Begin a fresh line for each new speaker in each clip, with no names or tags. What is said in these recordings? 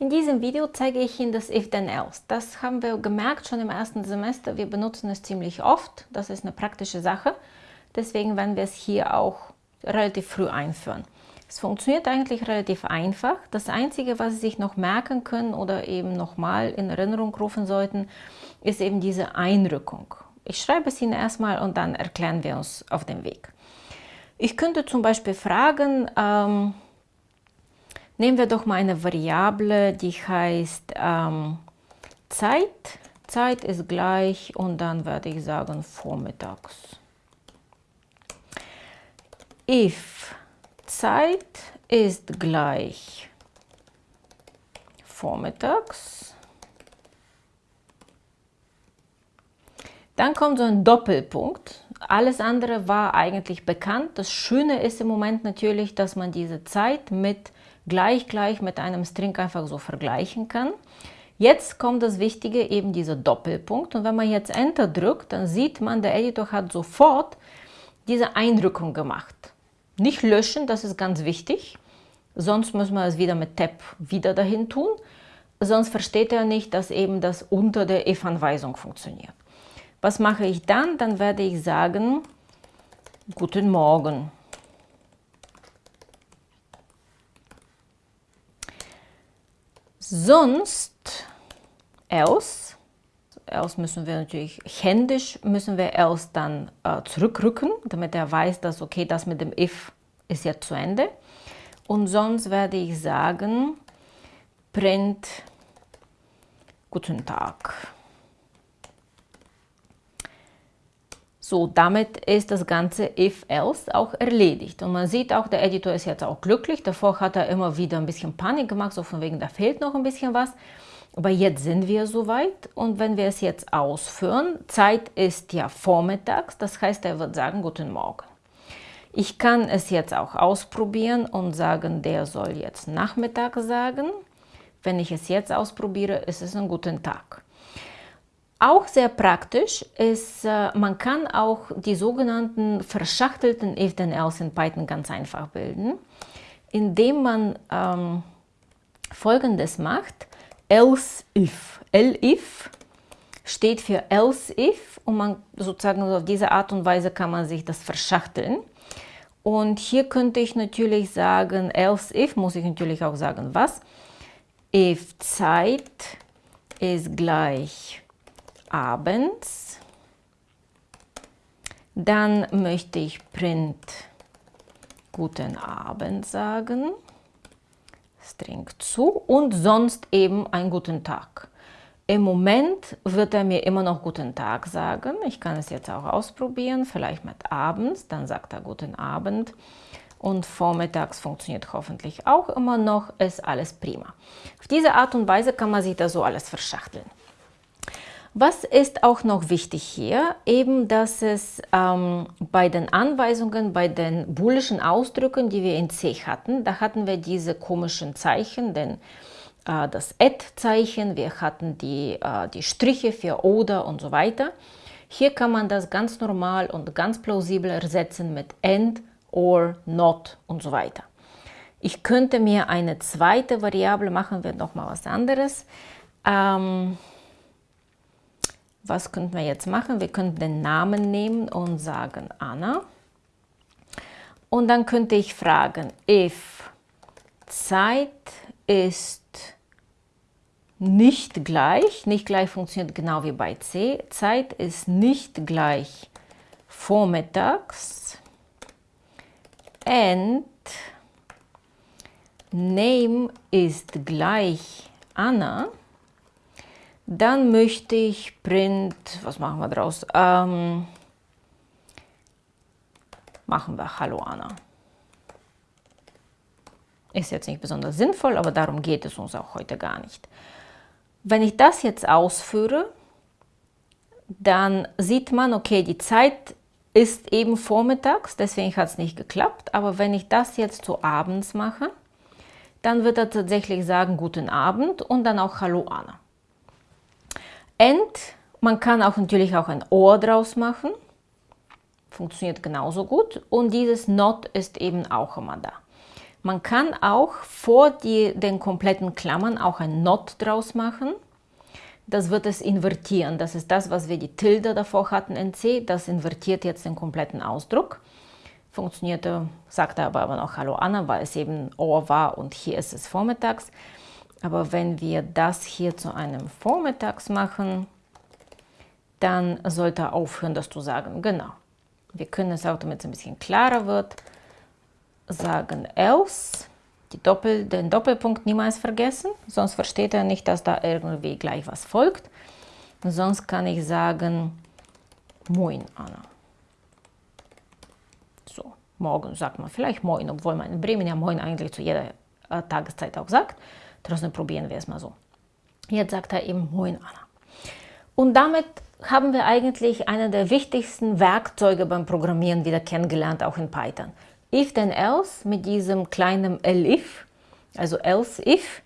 In diesem Video zeige ich Ihnen das If-Then-Else. Das haben wir gemerkt schon im ersten Semester. Wir benutzen es ziemlich oft. Das ist eine praktische Sache. Deswegen werden wir es hier auch relativ früh einführen. Es funktioniert eigentlich relativ einfach. Das Einzige, was Sie sich noch merken können oder eben nochmal in Erinnerung rufen sollten, ist eben diese Einrückung. Ich schreibe es Ihnen erstmal und dann erklären wir uns auf dem Weg. Ich könnte zum Beispiel fragen, ähm, Nehmen wir doch mal eine Variable, die heißt ähm, Zeit. Zeit ist gleich und dann werde ich sagen vormittags. If Zeit ist gleich vormittags, dann kommt so ein Doppelpunkt. Alles andere war eigentlich bekannt. Das Schöne ist im Moment natürlich, dass man diese Zeit mit gleich gleich mit einem String einfach so vergleichen kann. Jetzt kommt das Wichtige, eben dieser Doppelpunkt. Und wenn man jetzt Enter drückt, dann sieht man, der Editor hat sofort diese Einrückung gemacht. Nicht löschen, das ist ganz wichtig. Sonst müssen wir es wieder mit Tab wieder dahin tun. Sonst versteht er nicht, dass eben das unter der if-Anweisung funktioniert. Was mache ich dann? Dann werde ich sagen, guten Morgen. Sonst, else, else müssen wir natürlich händisch, müssen wir else dann äh, zurückrücken, damit er weiß, dass okay, das mit dem if ist jetzt zu Ende. Und sonst werde ich sagen, print guten Tag. So, damit ist das ganze if-else auch erledigt. Und man sieht auch, der Editor ist jetzt auch glücklich. Davor hat er immer wieder ein bisschen Panik gemacht, so von wegen, da fehlt noch ein bisschen was. Aber jetzt sind wir soweit und wenn wir es jetzt ausführen, Zeit ist ja vormittags, das heißt, er wird sagen, guten Morgen. Ich kann es jetzt auch ausprobieren und sagen, der soll jetzt Nachmittag sagen. Wenn ich es jetzt ausprobiere, ist es ein guten Tag. Auch sehr praktisch ist, äh, man kann auch die sogenannten verschachtelten if-then-else in Python ganz einfach bilden, indem man ähm, folgendes macht, else if. Elif steht für else if und man sozusagen auf diese Art und Weise kann man sich das verschachteln. Und hier könnte ich natürlich sagen, else if, muss ich natürlich auch sagen, was? If Zeit ist gleich abends. Dann möchte ich print guten Abend sagen, String zu und sonst eben einen guten Tag. Im Moment wird er mir immer noch guten Tag sagen. Ich kann es jetzt auch ausprobieren, vielleicht mit abends, dann sagt er guten Abend. Und vormittags funktioniert hoffentlich auch immer noch, ist alles prima. Auf diese Art und Weise kann man sich da so alles verschachteln. Was ist auch noch wichtig hier? Eben, dass es ähm, bei den Anweisungen, bei den boolischen Ausdrücken, die wir in C hatten, da hatten wir diese komischen Zeichen, denn äh, das Add-Zeichen, wir hatten die, äh, die Striche für oder und so weiter. Hier kann man das ganz normal und ganz plausibel ersetzen mit and, or, not und so weiter. Ich könnte mir eine zweite Variable machen, wir nochmal was anderes. Ähm, was könnten wir jetzt machen? Wir könnten den Namen nehmen und sagen Anna. Und dann könnte ich fragen, if Zeit ist nicht gleich, nicht gleich funktioniert genau wie bei C, Zeit ist nicht gleich vormittags and name ist gleich Anna, dann möchte ich Print, was machen wir draus? Ähm, machen wir Hallo Anna. Ist jetzt nicht besonders sinnvoll, aber darum geht es uns auch heute gar nicht. Wenn ich das jetzt ausführe, dann sieht man, okay, die Zeit ist eben vormittags, deswegen hat es nicht geklappt. Aber wenn ich das jetzt so abends mache, dann wird er tatsächlich sagen, guten Abend und dann auch Hallo Anna. And, man kann auch natürlich auch ein Ohr draus machen. Funktioniert genauso gut. Und dieses Not ist eben auch immer da. Man kann auch vor die, den kompletten Klammern auch ein Not draus machen. Das wird es invertieren. Das ist das, was wir die Tilde davor hatten in C. Das invertiert jetzt den kompletten Ausdruck. Funktionierte, sagte aber, aber noch Hallo Anna, weil es eben Ohr war und hier ist es vormittags. Aber wenn wir das hier zu einem Vormittags machen, dann sollte aufhören, das zu sagen. Genau. Wir können es auch, damit es ein bisschen klarer wird, sagen else, Doppel, den Doppelpunkt niemals vergessen, sonst versteht er nicht, dass da irgendwie gleich was folgt. sonst kann ich sagen Moin, Anna. So, morgen sagt man vielleicht Moin, obwohl man in Bremen ja Moin eigentlich zu jeder äh, Tageszeit auch sagt. Trotzdem probieren wir es mal so. Jetzt sagt er eben Moin, Anna. Und damit haben wir eigentlich eine der wichtigsten Werkzeuge beim Programmieren wieder kennengelernt, auch in Python. If then else mit diesem kleinen elif, also else if,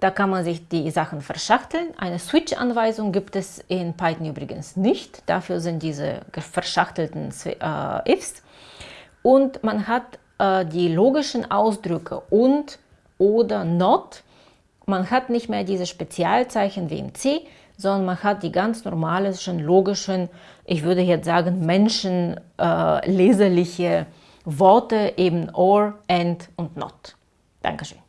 da kann man sich die Sachen verschachteln. Eine Switch-Anweisung gibt es in Python übrigens nicht. Dafür sind diese verschachtelten äh, ifs. Und man hat äh, die logischen Ausdrücke und oder not. Man hat nicht mehr diese Spezialzeichen wie im C, sondern man hat die ganz normalen, logischen, ich würde jetzt sagen, menschenleserliche äh, Worte, eben or, and und not. Dankeschön.